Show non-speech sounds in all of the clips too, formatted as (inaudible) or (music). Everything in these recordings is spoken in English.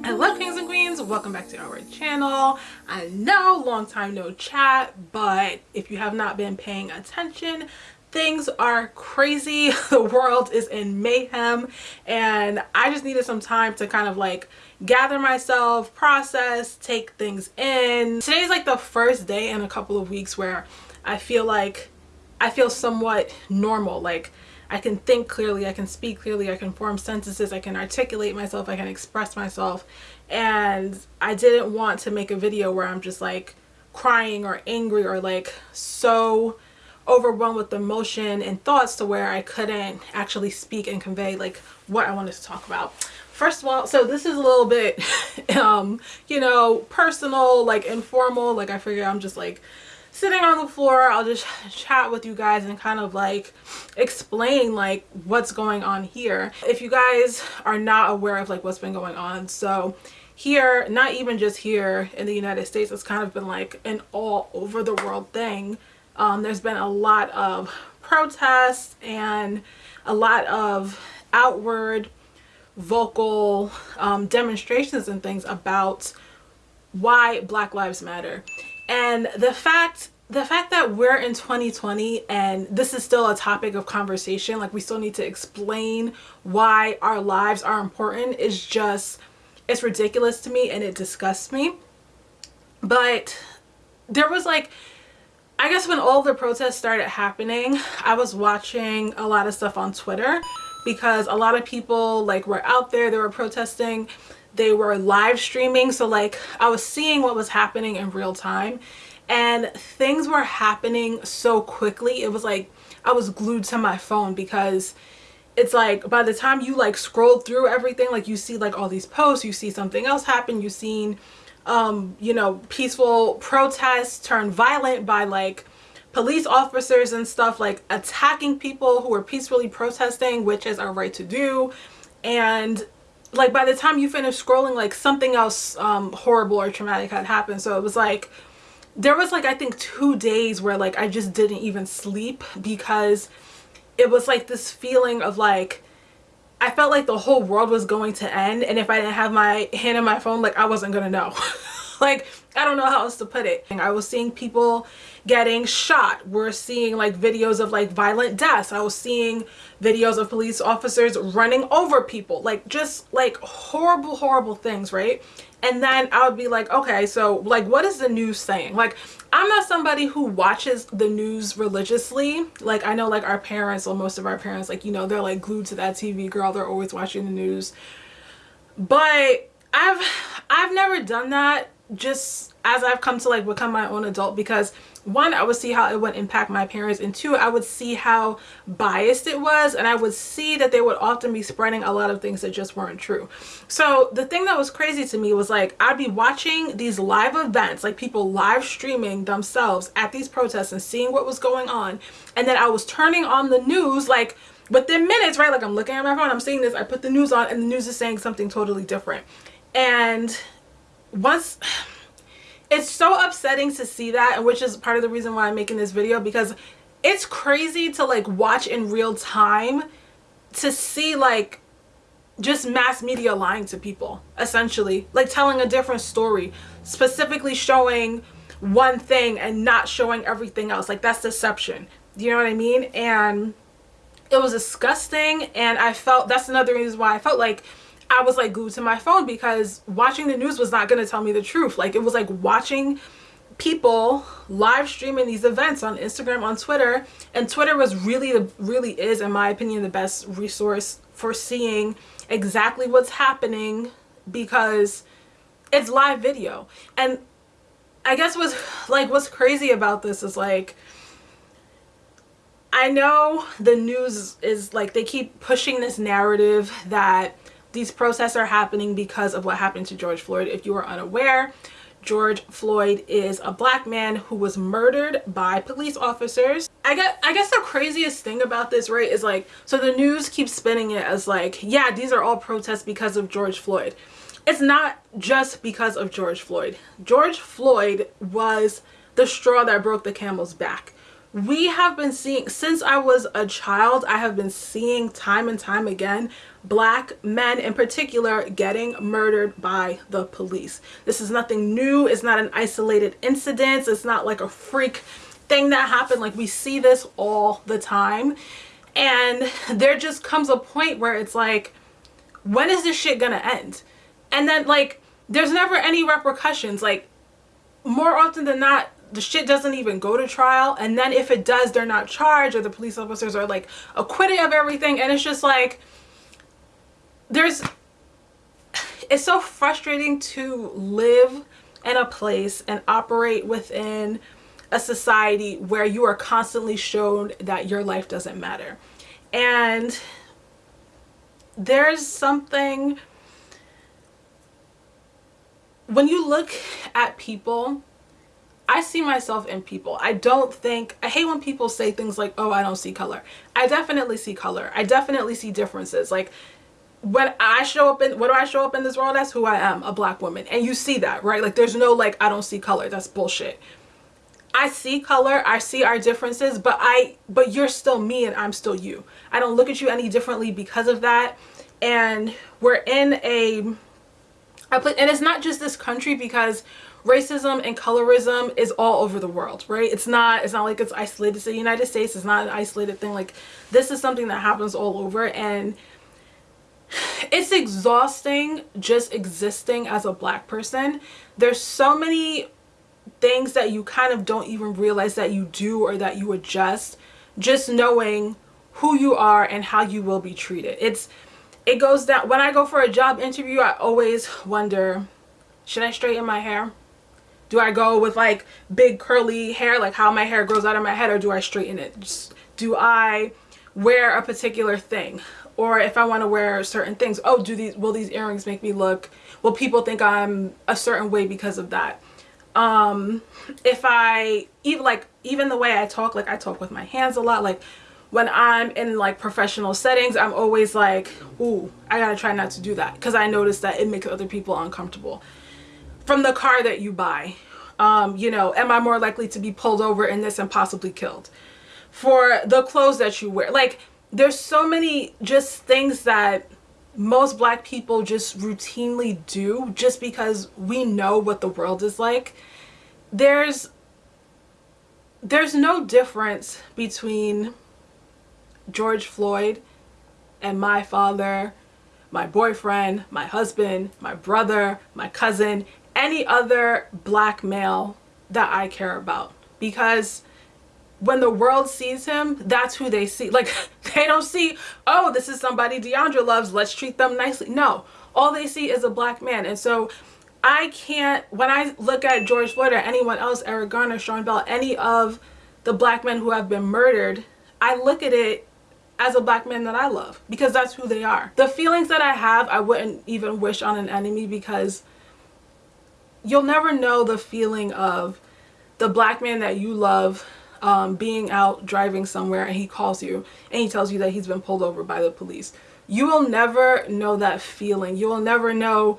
Hello kings and queens, welcome back to our channel. I know long time no chat, but if you have not been paying attention, things are crazy. (laughs) The world is in mayhem and I just needed some time to kind of like gather myself, process, take things in. Today's like the first day in a couple of weeks where I feel like I feel somewhat normal. Like I can think clearly, I can speak clearly, I can form sentences, I can articulate myself, I can express myself. And I didn't want to make a video where I'm just like crying or angry or like so overwhelmed with emotion and thoughts to where I couldn't actually speak and convey like what I wanted to talk about. First of all, so this is a little bit, (laughs) um, you know, personal, like informal, like I figure I'm just like sitting on the floor i'll just chat with you guys and kind of like explain like what's going on here. If you guys are not aware of like what's been going on so here not even just here in the united states it's kind of been like an all over the world thing. Um, there's been a lot of protests and a lot of outward vocal um, demonstrations and things about why black lives matter and the fact the fact that we're in 2020 and this is still a topic of conversation like we still need to explain why our lives are important is just it's ridiculous to me and it disgusts me. But there was like I guess when all the protests started happening I was watching a lot of stuff on Twitter because a lot of people like were out there they were protesting they were live streaming so like I was seeing what was happening in real time and things were happening so quickly it was like I was glued to my phone because it's like by the time you like scroll through everything like you see like all these posts you see something else happen you've seen um you know peaceful protests turn violent by like police officers and stuff like attacking people who are peacefully protesting which is our right to do and like by the time you finish scrolling like something else um horrible or traumatic had happened so it was like there was like I think two days where like I just didn't even sleep because it was like this feeling of like I felt like the whole world was going to end and if I didn't have my hand on my phone like I wasn't gonna know (laughs) like I don't know how else to put it. I was seeing people getting shot. We're seeing like videos of like violent deaths. I was seeing videos of police officers running over people. Like just like horrible, horrible things, right? And then I would be like, okay, so like what is the news saying? Like I'm not somebody who watches the news religiously. Like I know like our parents or most of our parents, like, you know, they're like glued to that TV girl. They're always watching the news. But I've I've never done that just as I've come to like become my own adult because one I would see how it would impact my parents and two I would see how biased it was and I would see that they would often be spreading a lot of things that just weren't true. So the thing that was crazy to me was like I'd be watching these live events like people live streaming themselves at these protests and seeing what was going on and then I was turning on the news like within minutes right? Like I'm looking at my phone I'm seeing this I put the news on and the news is saying something totally different. And once (sighs) it's so upsetting to see that and which is part of the reason why i'm making this video because it's crazy to like watch in real time to see like just mass media lying to people essentially. Like telling a different story specifically showing one thing and not showing everything else. Like that's deception. You know what i mean? And it was disgusting and i felt that's another reason why i felt like I was like glued to my phone because watching the news was not going to tell me the truth. Like it was like watching people live streaming these events on Instagram, on Twitter. And Twitter was really, the really is, in my opinion, the best resource for seeing exactly what's happening because it's live video. And I guess what's like what's crazy about this is like I know the news is like they keep pushing this narrative that these protests are happening because of what happened to George Floyd. If you are unaware, George Floyd is a black man who was murdered by police officers. I guess, I guess the craziest thing about this, right, is like, so the news keeps spinning it as like, yeah, these are all protests because of George Floyd. It's not just because of George Floyd. George Floyd was the straw that broke the camel's back. We have been seeing since I was a child I have been seeing time and time again black men in particular getting murdered by the police. This is nothing new. It's not an isolated incident. It's not like a freak thing that happened. Like we see this all the time. And there just comes a point where it's like when is this shit gonna end? And then like there's never any repercussions. Like more often than not the shit doesn't even go to trial and then if it does they're not charged or the police officers are like acquitted of everything and it's just like there's it's so frustrating to live in a place and operate within a society where you are constantly shown that your life doesn't matter. And there's something when you look at people I see myself in people. I don't think, I hate when people say things like, oh, I don't see color. I definitely see color. I definitely see differences. Like when I show up in, what do I show up in this world as? Who I am, a black woman. And you see that, right? Like there's no like, I don't see color. That's bullshit. I see color, I see our differences, but I, but you're still me and I'm still you. I don't look at you any differently because of that. And we're in a, and it's not just this country because racism and colorism is all over the world right? It's not it's not like it's isolated. To the united states it's not an isolated thing. Like this is something that happens all over and it's exhausting just existing as a black person. There's so many things that you kind of don't even realize that you do or that you adjust just knowing who you are and how you will be treated. It's it goes down when i go for a job interview i always wonder should i straighten my hair do I go with like big curly hair, like how my hair grows out of my head, or do I straighten it? Just, do I wear a particular thing? Or if I want to wear certain things, oh, do these, will these earrings make me look, will people think I'm a certain way because of that? Um, if I, even like, even the way I talk, like I talk with my hands a lot, like when I'm in like professional settings, I'm always like, ooh, I gotta try not to do that because I notice that it makes other people uncomfortable from the car that you buy. Um, you know, am I more likely to be pulled over in this and possibly killed? For the clothes that you wear. Like, there's so many just things that most black people just routinely do just because we know what the world is like. There's there's no difference between George Floyd and my father, my boyfriend, my husband, my brother, my cousin, any other black male that I care about because when the world sees him, that's who they see. Like, (laughs) they don't see, oh, this is somebody Deandra loves, let's treat them nicely. No, all they see is a black man. And so I can't, when I look at George Floyd or anyone else, Eric Garner, Sean Bell, any of the black men who have been murdered, I look at it as a black man that I love because that's who they are. The feelings that I have, I wouldn't even wish on an enemy because you'll never know the feeling of the black man that you love um, being out driving somewhere and he calls you and he tells you that he's been pulled over by the police. You will never know that feeling. You will never know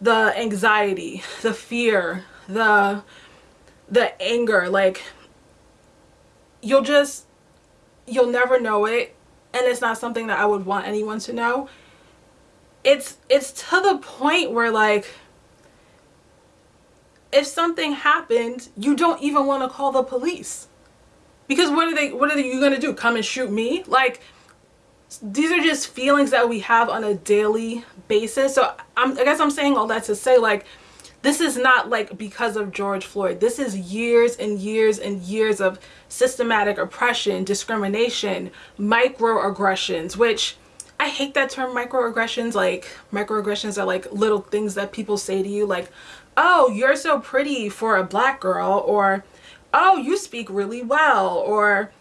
the anxiety, the fear, the the anger. Like you'll just you'll never know it and it's not something that I would want anyone to know. It's it's to the point where like if something happened, you don't even want to call the police. Because what are they what are you going to do? Come and shoot me? Like these are just feelings that we have on a daily basis. So I'm, I guess I'm saying all that to say like this is not like because of George Floyd. This is years and years and years of systematic oppression, discrimination, microaggressions, which I hate that term microaggressions. Like microaggressions are like little things that people say to you like, oh, you're so pretty for a black girl, or oh, you speak really well, or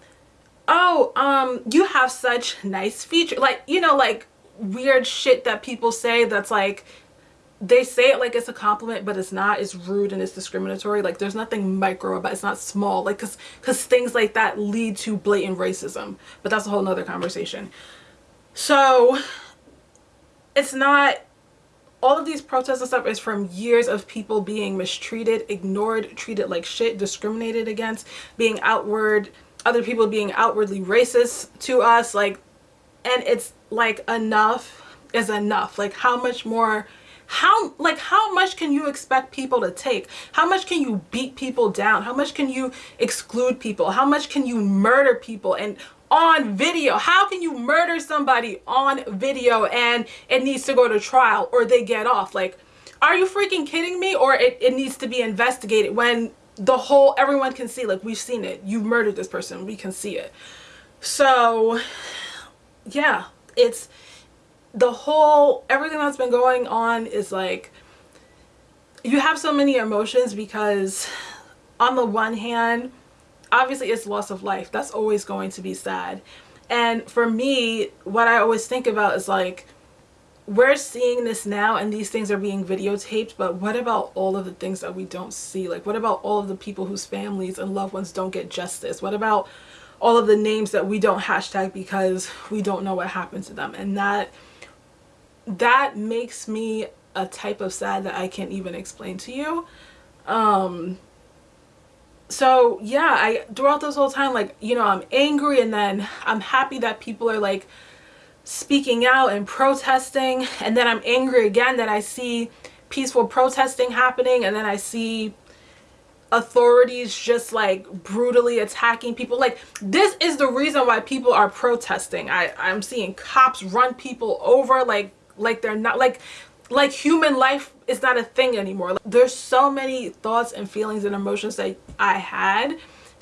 oh, um, you have such nice features. Like, you know, like weird shit that people say that's like, they say it like it's a compliment, but it's not. It's rude and it's discriminatory. Like there's nothing micro about it. It's not small. Like cause, cause things like that lead to blatant racism. But that's a whole nother conversation. So it's not all of these protests and stuff is from years of people being mistreated, ignored, treated like shit, discriminated against, being outward other people being outwardly racist to us like and it's like enough is enough like how much more how like how much can you expect people to take? How much can you beat people down? How much can you exclude people? How much can you murder people? And on video how can you murder somebody on video and it needs to go to trial or they get off? Like are you freaking kidding me? Or it, it needs to be investigated when the whole everyone can see like we've seen it. You murdered this person. We can see it. So yeah it's the whole everything that's been going on is like you have so many emotions because on the one hand obviously it's loss of life. That's always going to be sad. And for me what i always think about is like we're seeing this now and these things are being videotaped but what about all of the things that we don't see? Like what about all of the people whose families and loved ones don't get justice? What about all of the names that we don't hashtag because we don't know what happened to them? And that that makes me a type of sad that I can't even explain to you. Um so yeah I throughout this whole time like you know I'm angry and then I'm happy that people are like speaking out and protesting. And then I'm angry again that I see peaceful protesting happening. And then I see authorities just like brutally attacking people. Like this is the reason why people are protesting. I I'm seeing cops run people over like like they're not like like human life is not a thing anymore. There's so many thoughts and feelings and emotions that I had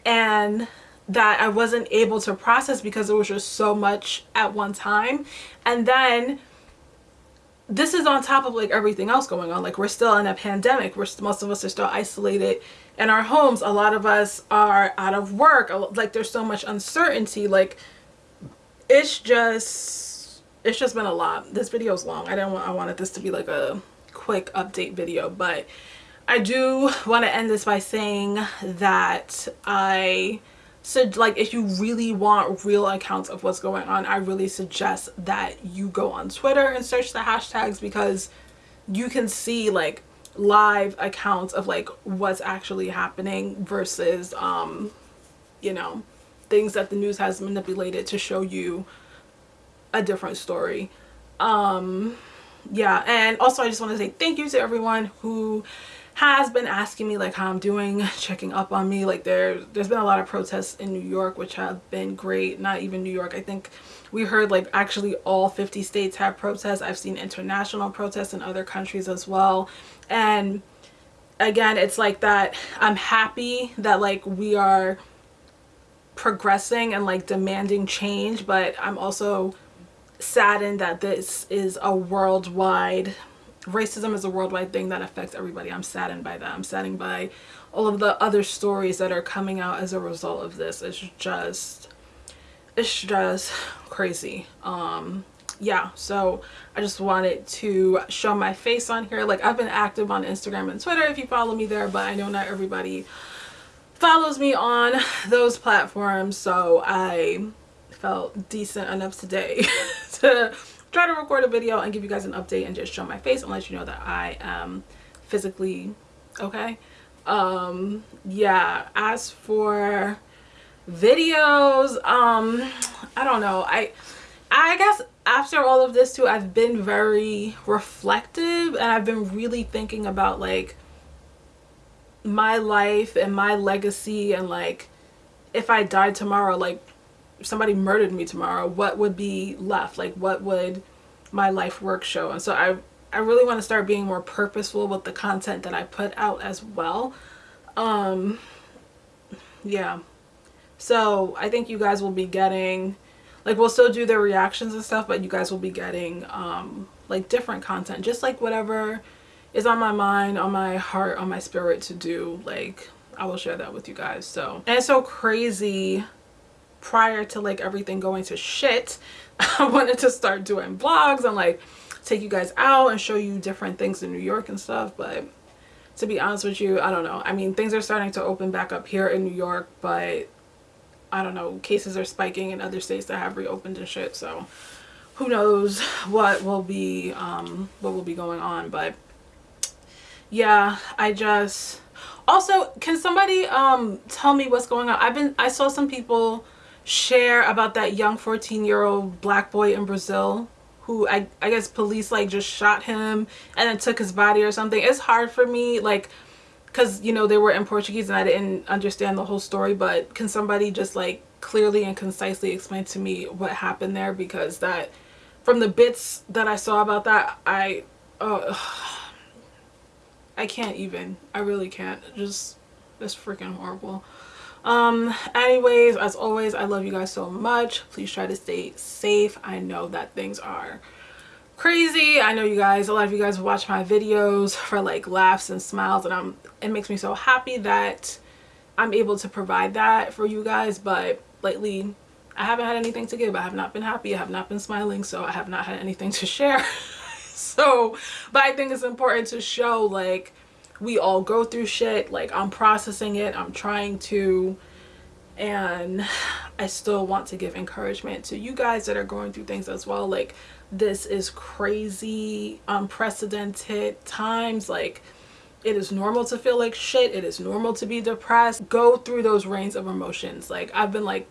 and that I wasn't able to process because it was just so much at one time. And then this is on top of like everything else going on. Like we're still in a pandemic. We're most of us are still isolated in our homes. A lot of us are out of work. Like there's so much uncertainty. Like it's just it's just been a lot. This video is long. I didn't want i wanted this to be like a quick update video but i do want to end this by saying that i so like if you really want real accounts of what's going on i really suggest that you go on twitter and search the hashtags because you can see like live accounts of like what's actually happening versus um you know things that the news has manipulated to show you a different story um yeah and also i just want to say thank you to everyone who has been asking me like how I'm doing, (laughs) checking up on me. Like there, there's been a lot of protests in New York, which have been great. Not even New York. I think we heard like actually all 50 states have protests. I've seen international protests in other countries as well. And again, it's like that. I'm happy that like we are progressing and like demanding change, but I'm also saddened that this is a worldwide racism is a worldwide thing that affects everybody. I'm saddened by that. I'm saddened by all of the other stories that are coming out as a result of this. It's just, it's just crazy. Um, yeah, so I just wanted to show my face on here. Like I've been active on Instagram and Twitter if you follow me there, but I know not everybody follows me on those platforms. So I felt decent enough today (laughs) to try to record a video and give you guys an update and just show my face and let you know that I am physically okay. Um, yeah, as for videos, um, I don't know. I, I guess after all of this too, I've been very reflective and I've been really thinking about like my life and my legacy and like if I died tomorrow, like somebody murdered me tomorrow, what would be left? Like what would my life work show? And so I I really want to start being more purposeful with the content that I put out as well. Um yeah. So I think you guys will be getting like we'll still do the reactions and stuff, but you guys will be getting um like different content, just like whatever is on my mind, on my heart, on my spirit to do. Like I will share that with you guys. So and it's so crazy prior to like everything going to shit (laughs) i wanted to start doing vlogs and like take you guys out and show you different things in new york and stuff but to be honest with you i don't know. I mean things are starting to open back up here in new york but i don't know. Cases are spiking in other states that have reopened and shit so who knows what will be um what will be going on but yeah i just also can somebody um tell me what's going on? I've been i saw some people share about that young 14 year old black boy in brazil who I, I guess police like just shot him and then took his body or something it's hard for me like because you know they were in portuguese and i didn't understand the whole story but can somebody just like clearly and concisely explain to me what happened there because that from the bits that i saw about that i uh, (sighs) I can't even. I really can't. Just, it's freaking horrible. Um, anyways, as always, I love you guys so much. Please try to stay safe. I know that things are crazy. I know you guys, a lot of you guys watch my videos for like laughs and smiles and I'm, it makes me so happy that I'm able to provide that for you guys. But lately, I haven't had anything to give. I have not been happy. I have not been smiling. So I have not had anything to (laughs) share. so but i think it's important to show like we all go through shit like i'm processing it i'm trying to and (sighs) i still want to give encouragement to you guys that are going through things as well. Like this is crazy unprecedented times. Like it is normal to feel like shit. It is normal to be depressed. Go through those range of emotions. Like i've been like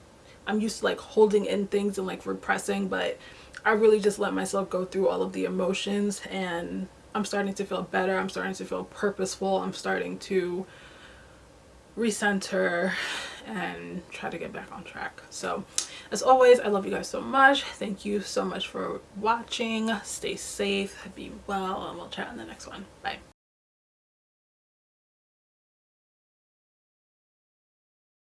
i'm used to like holding in things and like repressing but I really just let myself go through all of the emotions and I'm starting to feel better. I'm starting to feel purposeful. I'm starting to recenter and try to get back on track. So as always, I love you guys so much. Thank you so much for watching. Stay safe, be well, and we'll chat in the next one. Bye.